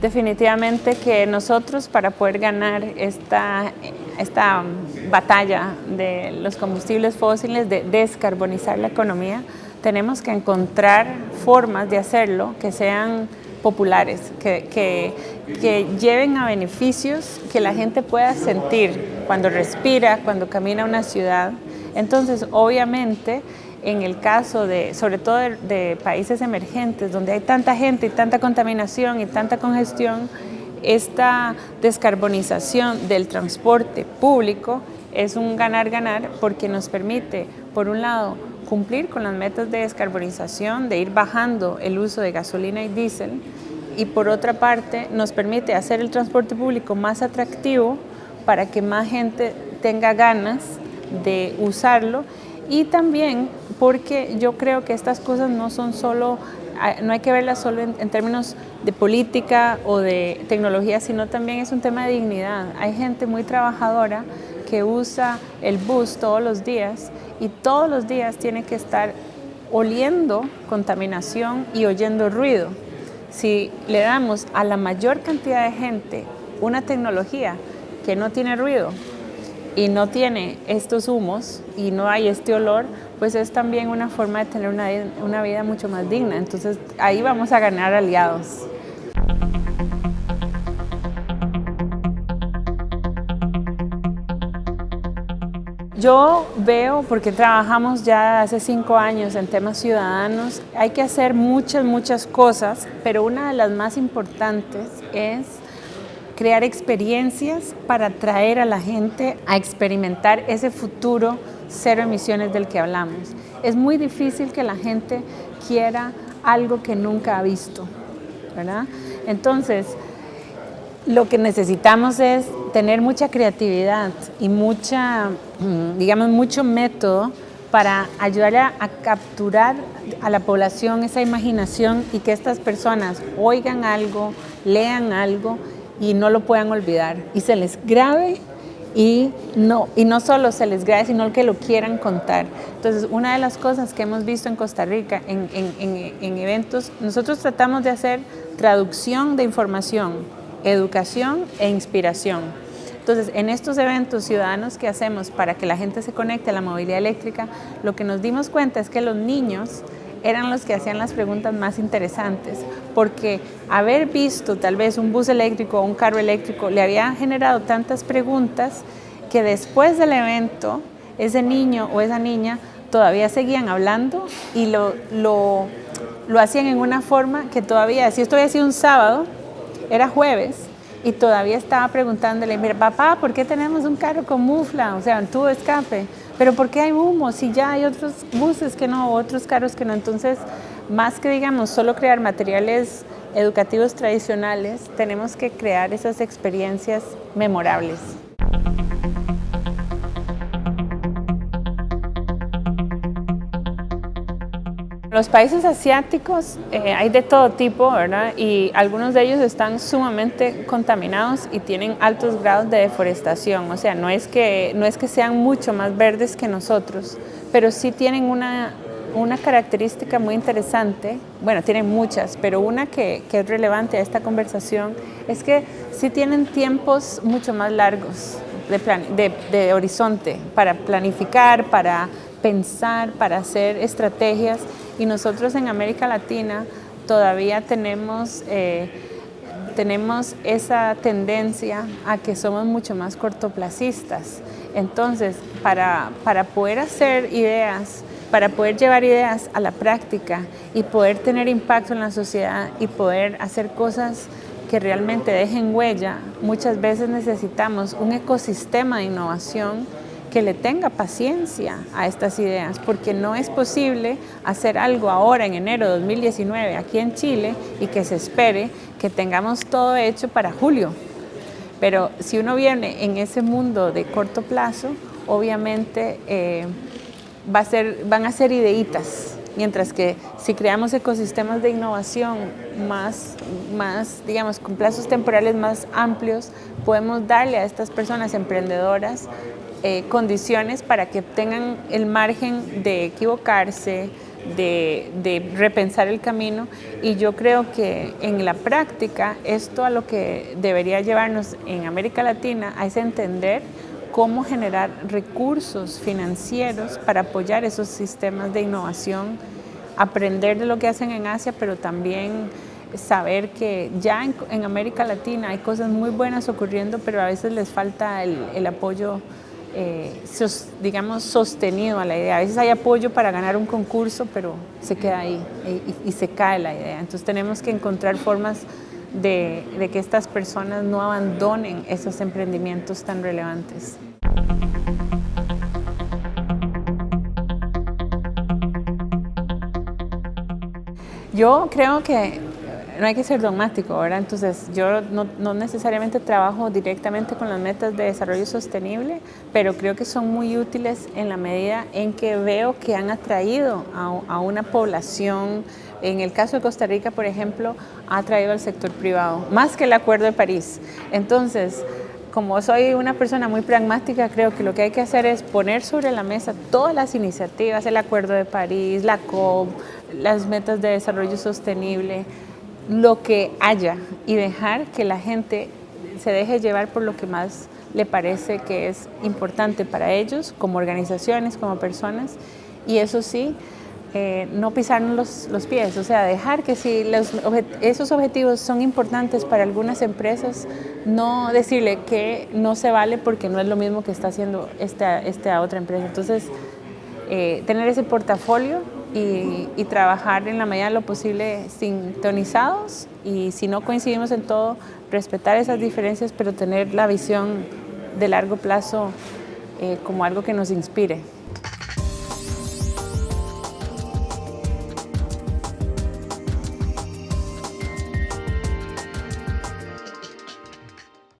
Definitivamente que nosotros para poder ganar esta, esta batalla de los combustibles fósiles, de descarbonizar la economía, tenemos que encontrar formas de hacerlo que sean populares, que, que, que, lleven a beneficios que la gente pueda sentir cuando respira, cuando camina a una ciudad. Entonces, obviamente, en el caso de, sobre todo de, países emergentes, donde hay tanta gente y tanta contaminación y tanta congestión, esta descarbonización del transporte público es un ganar-ganar porque nos permite, por un lado, cumplir con las metas de descarbonización, de ir bajando el uso de gasolina y diésel, y por otra parte nos permite hacer el transporte público más atractivo para que más gente tenga ganas de usarlo y también porque yo creo que estas cosas no son solo, ah, no hay que verlas solo en, términos de política o de tecnología, sino también es un tema de dignidad. Hay gente muy trabajadora que usa el bus todos los días y todos los días tiene que estar oliendo contaminación y oyendo ruido. Si le damos a la mayor cantidad de gente una tecnología que no tiene ruido, y no tiene estos humos y no hay este olor, pues es también una forma de tener una, una vida mucho más digna. Entonces ahí vamos a ganar aliados. Yo veo, porque trabajamos ya hace cinco años en temas ciudadanos, hay que hacer muchas, muchas cosas, pero una de las más importantes es crear experiencias para traer a la gente a experimentar ese futuro cero emisiones del que hablamos. Es muy difícil que la gente quiera algo que nunca ha visto, ¿verdad? Entonces, lo que necesitamos es tener mucha creatividad y mucha, mm, digamos, mucho método para ayudar a, a, capturar a la población esa imaginación y que estas personas oigan algo, lean algo y no lo puedan olvidar y se les grabe y no, y no solo se les grabe, sino que lo quieran contar. Entonces, una de las cosas que hemos visto en Costa Rica en, en, en, eventos, nosotros tratamos de hacer traducción de información, educación e inspiración. Entonces, en estos eventos ciudadanos que hacemos para que la gente se conecte a la movilidad eléctrica, lo que nos dimos cuenta es que los niños eran los que hacían las preguntas más interesantes, porque haber visto tal vez un bus eléctrico o un carro eléctrico le había generado tantas preguntas que después del evento ese niño o esa niña todavía seguían hablando y lo, lo, lo hacían en una forma que todavía, si esto había sido un sábado, era jueves, y todavía estaba preguntándole, mira, papá, ¿por qué tenemos un carro con mufla? O sea, un tubo escape. Pero ¿por qué hay humo si ya hay otros buses que no, otros carros que no? Entonces, más que digamos solo crear materiales educativos tradicionales, tenemos que crear esas experiencias memorables. Los países asiáticos eh, hay de todo tipo, ¿verdad? Y algunos de ellos están sumamente contaminados y tienen altos grados de deforestación. O sea, no es que, no es que sean mucho más verdes que nosotros, pero sí tienen una, una característica muy interesante, bueno, tienen muchas, pero una que, que, es relevante a esta conversación es que sí tienen tiempos mucho más largos de, de, de horizonte para planificar, para pensar, para hacer estrategias y nosotros en América Latina todavía tenemos, eh, tenemos esa tendencia a que somos mucho más cortoplacistas. Entonces, para, para poder hacer ideas, para poder llevar ideas a la práctica y poder tener impacto en la sociedad y poder hacer cosas que realmente dejen huella, muchas veces necesitamos un ecosistema de innovación que le tenga paciencia a estas ideas, porque no es posible hacer algo ahora en enero de 2019 aquí en Chile y que se espere que tengamos todo hecho para julio. Pero si uno viene en ese mundo de corto plazo, obviamente eh, va a ser, van a ser ideitas, mientras que si creamos ecosistemas de innovación más, más, digamos, con plazos temporales más amplios, podemos darle a estas personas emprendedoras eh, condiciones para que tengan el margen de equivocarse, de, repensar el camino. Y yo creo que en la práctica esto a lo que debería llevarnos en América Latina es entender cómo generar recursos financieros para apoyar esos sistemas de innovación, aprender de lo que hacen en Asia, pero también saber que ya en, América Latina hay cosas muy buenas ocurriendo, pero a veces les falta el apoyo eh, digamos, sostenido a la idea. A veces hay apoyo para ganar un concurso, pero se queda ahí y, se cae la idea. Entonces tenemos que encontrar formas de, de que estas personas no abandonen esos emprendimientos tan relevantes. Yo creo que no hay que ser dogmático, ¿verdad? Entonces, yo no, necesariamente trabajo directamente con las metas de desarrollo sostenible, pero creo que son muy útiles en la medida en que veo que han atraído a, una población, en el caso de Costa Rica, por ejemplo, ha atraído al sector privado, más que el Acuerdo de París. Entonces, como soy una persona muy pragmática, creo que lo que hay que hacer es poner sobre la mesa todas las iniciativas, el Acuerdo de París, la COP, las metas de desarrollo sostenible, lo que haya y dejar que la gente se deje llevar por lo que más le parece que es importante para ellos, como organizaciones, como personas, y eso sí, eh, no pisarnos los, pies, o sea, dejar que si esos objetivos son importantes para algunas empresas, no decirle que no se vale porque no es lo mismo que está haciendo esta, esta otra empresa. Entonces, eh, tener ese portafolio y, trabajar en la medida de lo posible sintonizados y si no coincidimos en todo, respetar esas diferencias, pero tener la visión de largo plazo eh, como algo que nos inspire.